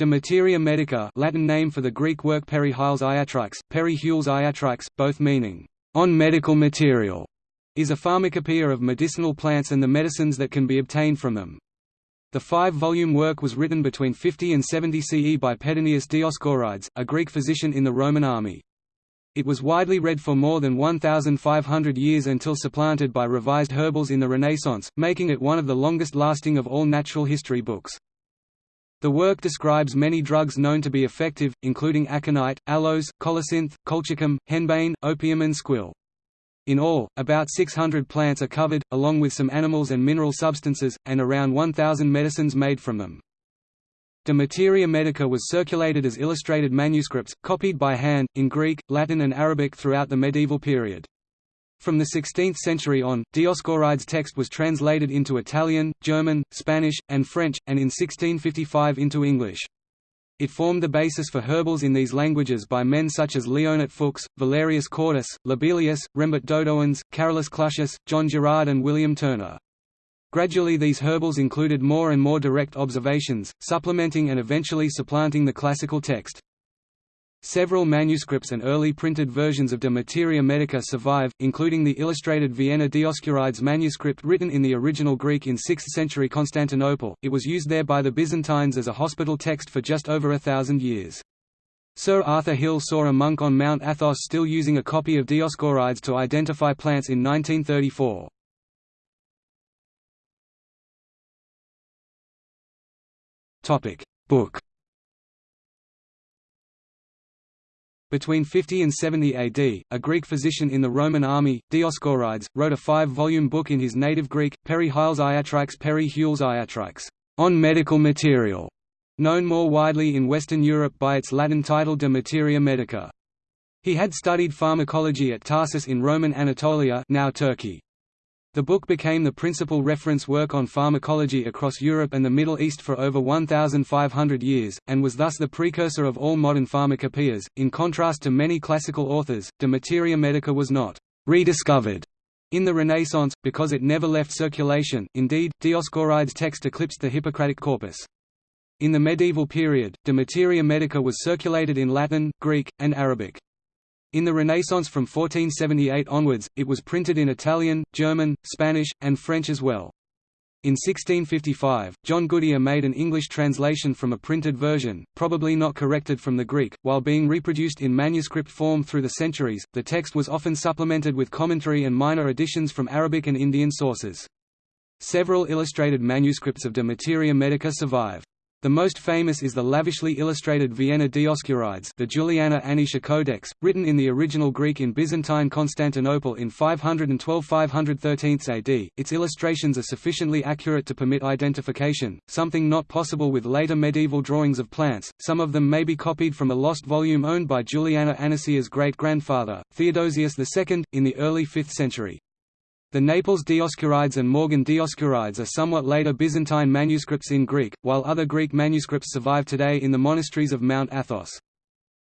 De Materia Medica Latin name for the Greek work Peri-Hyles Iatrix, Peri-Hules Iatrix, both meaning, "...on medical material", is a pharmacopoeia of medicinal plants and the medicines that can be obtained from them. The five-volume work was written between 50 and 70 CE by Pedanius Dioscorides, a Greek physician in the Roman army. It was widely read for more than 1,500 years until supplanted by revised herbals in the Renaissance, making it one of the longest-lasting of all natural history books. The work describes many drugs known to be effective, including aconite, aloes, colocynth, colchicum, henbane, opium and squill. In all, about 600 plants are covered, along with some animals and mineral substances, and around 1,000 medicines made from them. De Materia Medica was circulated as illustrated manuscripts, copied by hand, in Greek, Latin and Arabic throughout the medieval period. From the 16th century on, Dioscorides' text was translated into Italian, German, Spanish, and French, and in 1655 into English. It formed the basis for herbals in these languages by men such as Leonhart Fuchs, Valerius Cordus, Lobelius, Rembert Dodoens, Carolus Clusius, John Gerard and William Turner. Gradually these herbals included more and more direct observations, supplementing and eventually supplanting the classical text. Several manuscripts and early printed versions of De Materia Medica survive, including the illustrated Vienna Dioscorides manuscript written in the original Greek in 6th century Constantinople. It was used there by the Byzantines as a hospital text for just over a thousand years. Sir Arthur Hill saw a monk on Mount Athos still using a copy of Dioscorides to identify plants in 1934. Book Between 50 and 70 AD, a Greek physician in the Roman army, Dioscorides, wrote a five-volume book in his native Greek, Peri-Hyles Iatrix Peri-Hules Iatrix, on medical material, known more widely in Western Europe by its Latin title De Materia Medica. He had studied pharmacology at Tarsus in Roman Anatolia now Turkey. The book became the principal reference work on pharmacology across Europe and the Middle East for over 1,500 years, and was thus the precursor of all modern pharmacopoeias. In contrast to many classical authors, De Materia Medica was not rediscovered in the Renaissance, because it never left circulation, indeed, Dioscorides' text eclipsed the Hippocratic corpus. In the medieval period, De Materia Medica was circulated in Latin, Greek, and Arabic. In the Renaissance from 1478 onwards, it was printed in Italian, German, Spanish, and French as well. In 1655, John Goodyer made an English translation from a printed version, probably not corrected from the Greek. While being reproduced in manuscript form through the centuries, the text was often supplemented with commentary and minor additions from Arabic and Indian sources. Several illustrated manuscripts of De Materia Medica survive. The most famous is the lavishly illustrated Vienna Dioscurides the Juliana Anicia Codex, written in the original Greek in Byzantine Constantinople in 512–513 AD. Its illustrations are sufficiently accurate to permit identification, something not possible with later medieval drawings of plants. Some of them may be copied from a lost volume owned by Juliana Anicia's great-grandfather, Theodosius II, in the early 5th century. The Naples Dioscorides and Morgan Dioscorides are somewhat later Byzantine manuscripts in Greek, while other Greek manuscripts survive today in the monasteries of Mount Athos.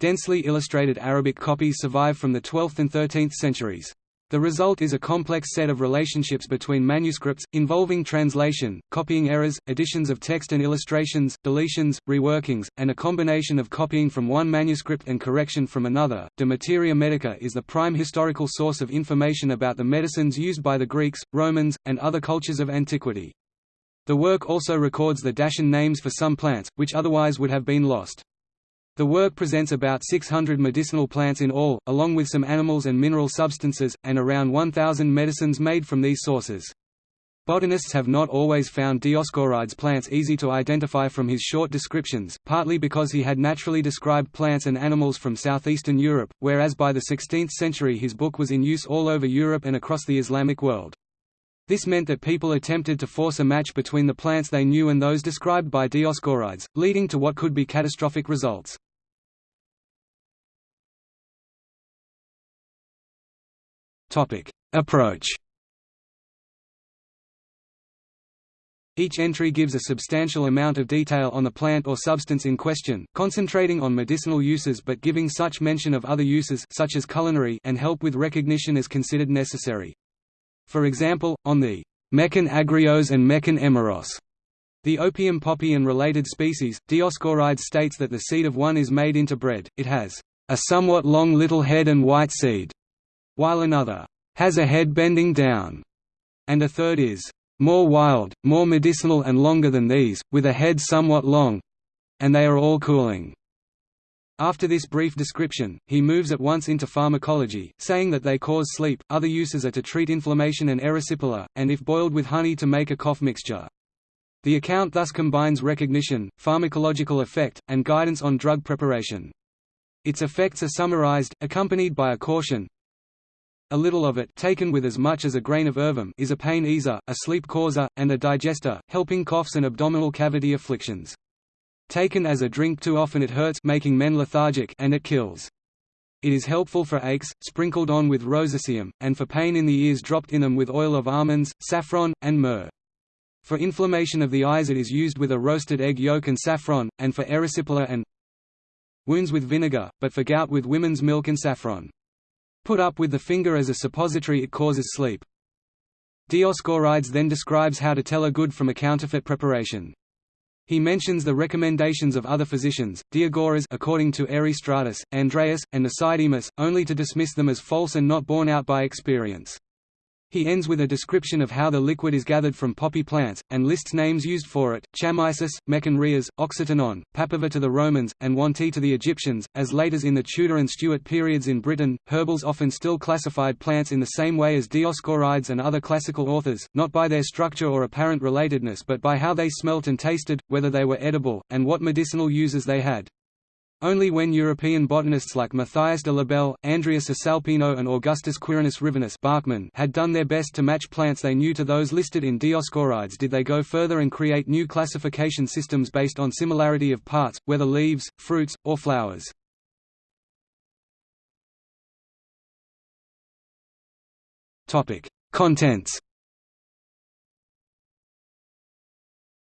Densely illustrated Arabic copies survive from the 12th and 13th centuries. The result is a complex set of relationships between manuscripts, involving translation, copying errors, additions of text and illustrations, deletions, reworkings, and a combination of copying from one manuscript and correction from another. De Materia Medica is the prime historical source of information about the medicines used by the Greeks, Romans, and other cultures of antiquity. The work also records the Dacian names for some plants, which otherwise would have been lost. The work presents about 600 medicinal plants in all, along with some animals and mineral substances, and around 1,000 medicines made from these sources. Botanists have not always found Dioscorides' plants easy to identify from his short descriptions, partly because he had naturally described plants and animals from southeastern Europe, whereas by the 16th century his book was in use all over Europe and across the Islamic world. This meant that people attempted to force a match between the plants they knew and those described by Dioscorides, leading to what could be catastrophic results. Approach. Each entry gives a substantial amount of detail on the plant or substance in question, concentrating on medicinal uses but giving such mention of other uses such as culinary and help with recognition as considered necessary. For example, on the Mekon agrios and Mekon emeros, The opium poppy and related species, Dioscorides states that the seed of one is made into bread, it has a somewhat long little head and white seed, while another has a head bending down, and a third is more wild, more medicinal and longer than these, with a head somewhat long and they are all cooling. After this brief description, he moves at once into pharmacology, saying that they cause sleep, other uses are to treat inflammation and erysipela, and if boiled with honey to make a cough mixture. The account thus combines recognition, pharmacological effect, and guidance on drug preparation. Its effects are summarized, accompanied by a caution. A little of it taken with as much as a grain of ervum is a pain easer, a sleep causer, and a digester, helping coughs and abdominal cavity afflictions. Taken as a drink too often it hurts making men lethargic and it kills. It is helpful for aches, sprinkled on with rosaceum, and for pain in the ears dropped in them with oil of almonds, saffron, and myrrh. For inflammation of the eyes it is used with a roasted egg yolk and saffron, and for erysipela and wounds with vinegar, but for gout with women's milk and saffron. Put up with the finger as a suppository it causes sleep. Dioscorides then describes how to tell a good from a counterfeit preparation. He mentions the recommendations of other physicians, Diagoras according to Erasistratus, Andreas, and Mnesidemus, only to dismiss them as false and not borne out by experience. He ends with a description of how the liquid is gathered from poppy plants, and lists names used for it, chamaisis, mechenrias, oxytenon, papaver to the Romans, and wanti to the Egyptians. As late as in the Tudor and Stuart periods in Britain, herbals often still classified plants in the same way as Dioscorides and other classical authors, not by their structure or apparent relatedness but by how they smelt and tasted, whether they were edible, and what medicinal uses they had. Only when European botanists like Matthias de l'Obel, Andreas Cesalpino and Augustus Quirinus Rivinus Bachmann had done their best to match plants they knew to those listed in Dioscorides did they go further and create new classification systems based on similarity of parts, whether leaves, fruits, or flowers. Contents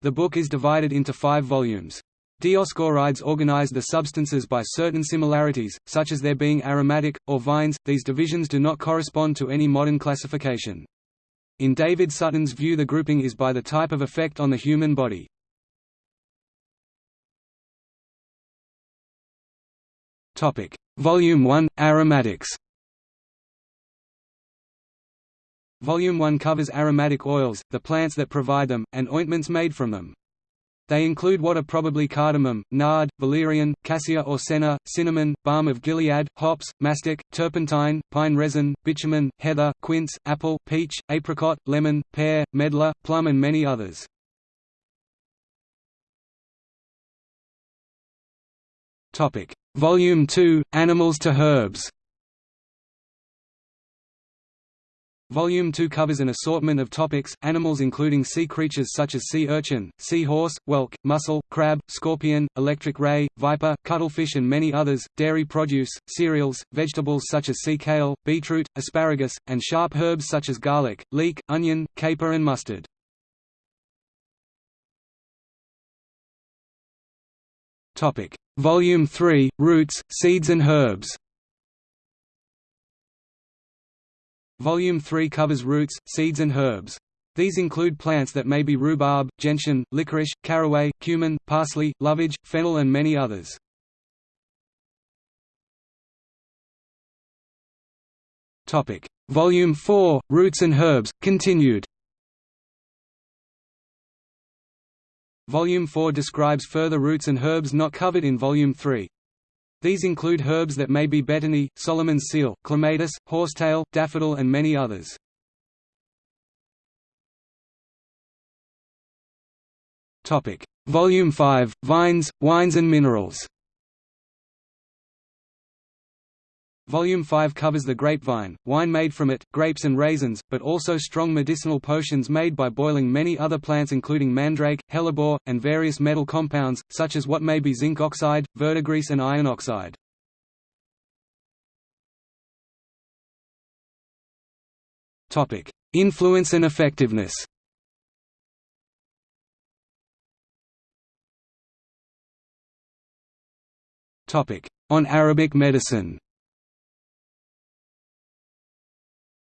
The book is divided into five volumes. Dioscorides organized the substances by certain similarities, such as their being aromatic, or vines. These divisions do not correspond to any modern classification. In David Sutton's view the grouping is by the type of effect on the human body. Volume 1 – Aromatics Volume 1 covers aromatic oils, the plants that provide them, and ointments made from them. They include what are probably cardamom, nard, valerian, cassia or senna, cinnamon, balm of Gilead, hops, mastic, turpentine, pine resin, bitumen, heather, quince, apple, peach, apricot, lemon, pear, medlar, plum and many others. Volume 2 – Animals to herbs Volume 2 covers an assortment of topics, animals including sea creatures such as sea urchin, sea horse, whelk, mussel, crab, scorpion, electric ray, viper, cuttlefish and many others, dairy produce, cereals, vegetables such as sea kale, beetroot, asparagus, and sharp herbs such as garlic, leek, onion, caper and mustard. Volume 3 – Roots, seeds and herbs Volume 3 covers roots, seeds and herbs. These include plants that may be rhubarb, gentian, licorice, caraway, cumin, parsley, lovage, fennel and many others. Volume 4 – Roots and Herbs, continued Volume 4 describes further roots and herbs not covered in Volume 3. These include herbs that may be betony, Solomon's seal, clematis, horsetail, daffodil and many others. Volume 5 – Vines, Wines and Minerals Volume 5 covers the grapevine, wine made from it, grapes and raisins, but also strong medicinal potions made by boiling many other plants including mandrake, hellebore, and various metal compounds, such as what may be zinc oxide, verdigris and iron oxide. Influence and effectiveness On Arabic medicine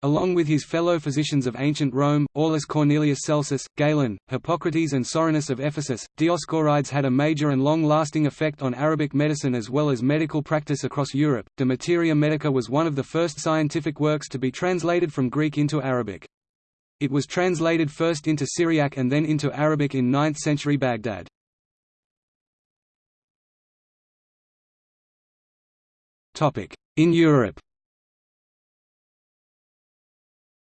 Along with his fellow physicians of ancient Rome, Aulus Cornelius Celsus, Galen, Hippocrates and Soranus of Ephesus, Dioscorides had a major and long-lasting effect on Arabic medicine as well as medical practice across Europe. De Materia Medica was one of the first scientific works to be translated from Greek into Arabic. It was translated first into Syriac and then into Arabic in 9th century Baghdad. In Europe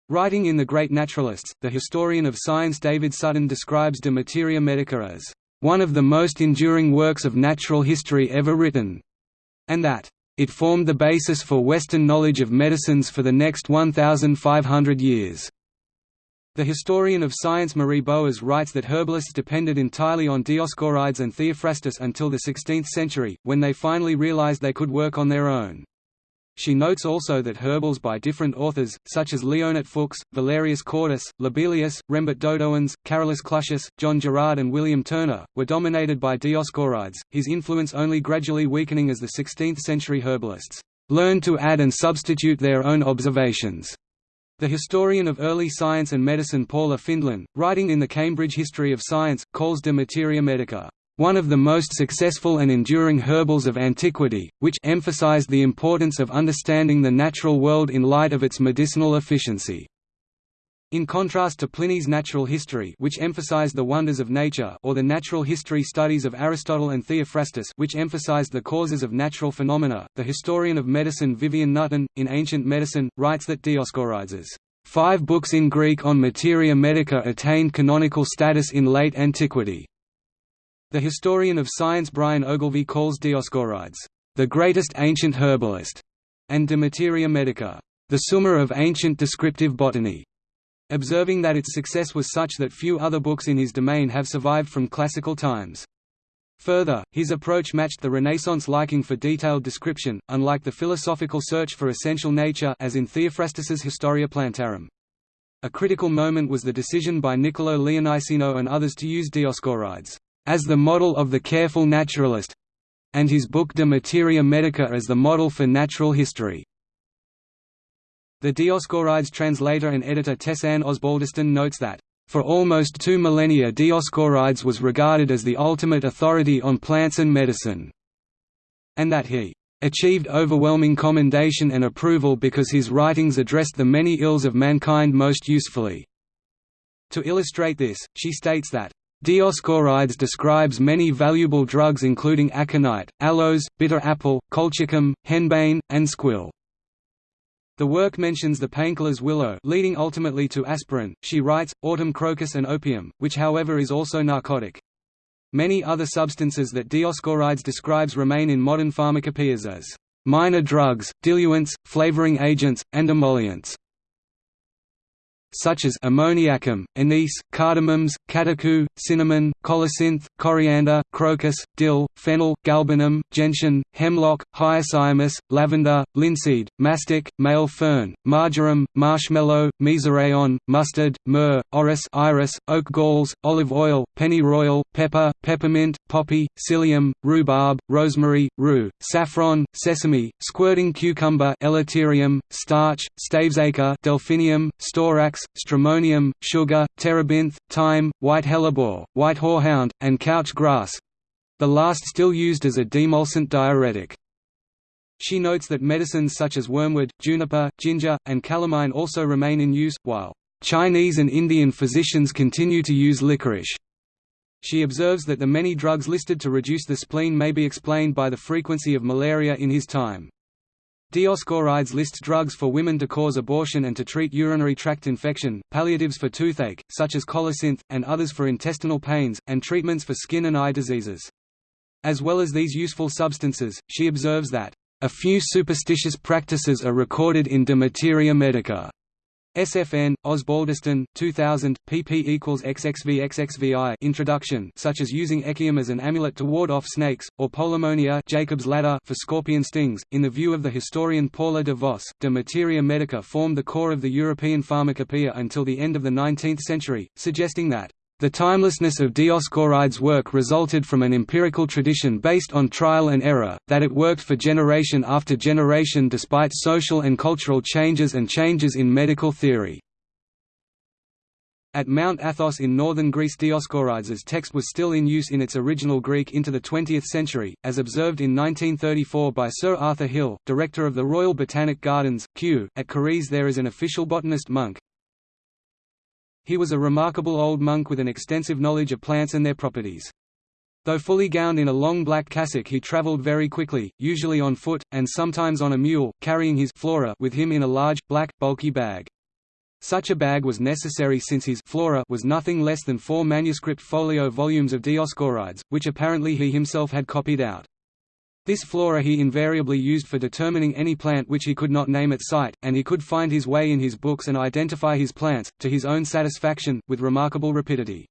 Writing in The Great Naturalists, the historian of science David Sutton describes De Materia Medica as, "...one of the most enduring works of natural history ever written", and that, "...it formed the basis for Western knowledge of medicines for the next 1,500 years." The historian of science Marie Boas writes that herbalists depended entirely on Dioscorides and Theophrastus until the 16th century, when they finally realized they could work on their own. She notes also that herbals by different authors, such as Leonhart Fuchs, Valerius Cordus, Lobelius, Rembert Dodoens, Carolus Clusius, John Gerard and William Turner, were dominated by Dioscorides, his influence only gradually weakening as the 16th-century herbalists learned to add and substitute their own observations. The historian of early science and medicine Paula Findlen, writing in the Cambridge History of Science, calls De Materia Medica one of the most successful and enduring herbals of antiquity, which emphasized the importance of understanding the natural world in light of its medicinal efficiency. In contrast to Pliny's natural history which emphasized the wonders of nature or the natural history studies of Aristotle and Theophrastus which emphasized the causes of natural phenomena, the historian of medicine Vivian Nutton, in Ancient Medicine, writes that Dioscorides' five books in Greek on materia medica attained canonical status in late antiquity. The historian of science Brian Ogilvie calls Dioscorides, "...the greatest ancient herbalist", and De Materia Medica, "...the summa of ancient descriptive botany", observing that its success was such that few other books in his domain have survived from classical times. Further, his approach matched the Renaissance liking for detailed description, unlike the philosophical search for essential nature as in Theophrastus's Historia Plantarum. A critical moment was the decision by Niccolo Leoniceno and others to use Dioscorides as the model of the careful naturalist and his book De Materia Medica as the model for natural history. The Dioscorides translator and editor Tess-Anne Osbaldeston notes that, "...for almost two millennia Dioscorides was regarded as the ultimate authority on plants and medicine," and that he achieved overwhelming commendation and approval because his writings addressed the many ills of mankind most usefully." To illustrate this, she states that, Dioscorides describes many valuable drugs including aconite, aloes, bitter apple, colchicum, henbane, and squill. The work mentions the painkillers willow leading ultimately to aspirin, she writes, autumn crocus and opium, which however is also narcotic. Many other substances that Dioscorides describes remain in modern pharmacopoeias as minor drugs, diluents, flavoring agents, and emollients such as ammoniacum, anise, cardamoms, catechu, cinnamon, colocynth, coriander, crocus, dill, fennel, galbanum, gentian, hemlock, hyoscyamus, lavender, linseed, mastic, male fern, marjoram, marshmallow, mezereon, mustard, myrrh, orris iris, oak galls, olive oil, pennyroyal, pepper, peppermint, poppy, psyllium, rhubarb, rosemary, rue, saffron, sesame, squirting cucumber starch, stavesacre delphinium, storax, stramonium, sugar, terebinth, thyme, white hellebore, white horehound, and couch grass—the last still used as a demulcent diuretic. She notes that medicines such as wormwood, juniper, ginger, and calamine also remain in use, while Chinese and Indian physicians continue to use licorice. She observes that the many drugs listed to reduce the spleen may be explained by the frequency of malaria in his time. Dioscorides lists drugs for women to cause abortion and to treat urinary tract infection, palliatives for toothache, such as colocynth, and others for intestinal pains, and treatments for skin and eye diseases. As well as these useful substances, she observes that, "...a few superstitious practices are recorded in De Materia Medica." SFN, Osbaldeston, 2000, pp equals xxvxxvi Introduction such as using echium as an amulet to ward off snakes, or polemonia Jacob's ladder for scorpion stings. In the view of the historian Paula de Vos, de materia medica formed the core of the European pharmacopoeia until the end of the 19th century, suggesting that The timelessness of Dioscorides' work resulted from an empirical tradition based on trial and error, that it worked for generation after generation despite social and cultural changes and changes in medical theory. At Mount Athos in northern Greece Dioscorides' text was still in use in its original Greek into the 20th century, as observed in 1934 by Sir Arthur Hill, director of the Royal Botanic Gardens, Kew. At Karyes there is an official botanist monk. He was a remarkable old monk with an extensive knowledge of plants and their properties. Though fully gowned in a long black cassock he travelled very quickly, usually on foot, and sometimes on a mule, carrying his flora with him in a large, black, bulky bag. Such a bag was necessary since his flora was nothing less than four manuscript folio volumes of Dioscorides, which apparently he himself had copied out. This flora he invariably used for determining any plant which he could not name at sight, and he could find his way in his books and identify his plants, to his own satisfaction, with remarkable rapidity.